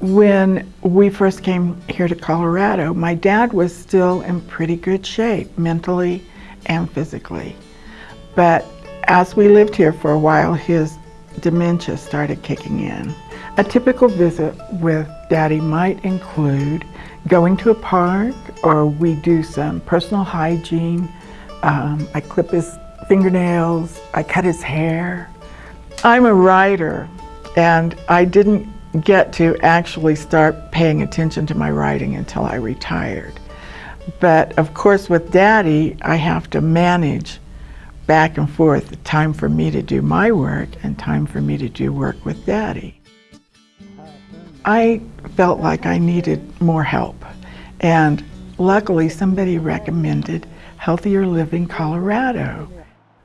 When we first came here to Colorado, my dad was still in pretty good shape, mentally and physically. But as we lived here for a while, his dementia started kicking in. A typical visit with Daddy might include going to a park or we do some personal hygiene. Um, I clip his fingernails, I cut his hair. I'm a writer and I didn't get to actually start paying attention to my writing until I retired. But of course with Daddy, I have to manage back and forth, the time for me to do my work and time for me to do work with Daddy. I felt like I needed more help and luckily somebody recommended Healthier Living Colorado.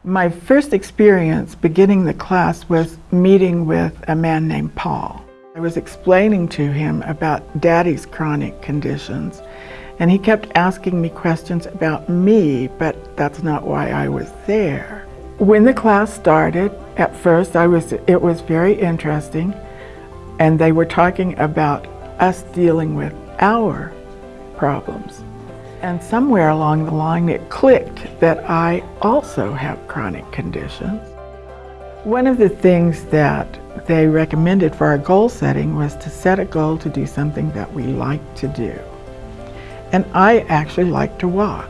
My first experience beginning the class was meeting with a man named Paul. I was explaining to him about Daddy's chronic conditions and he kept asking me questions about me, but that's not why I was there. When the class started, at first I was, it was very interesting and they were talking about us dealing with our problems. And somewhere along the line it clicked that I also have chronic conditions. One of the things that they recommended for our goal setting was to set a goal to do something that we like to do. And I actually like to walk.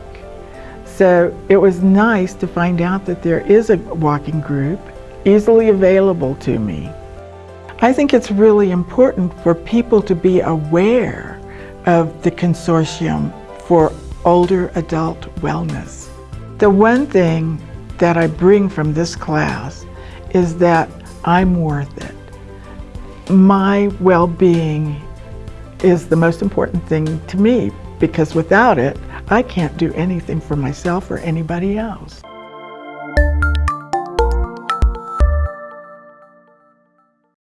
So it was nice to find out that there is a walking group easily available to me. I think it's really important for people to be aware of the consortium for older adult wellness. The one thing that I bring from this class is that I'm worth it. My well-being is the most important thing to me because without it, I can't do anything for myself or anybody else.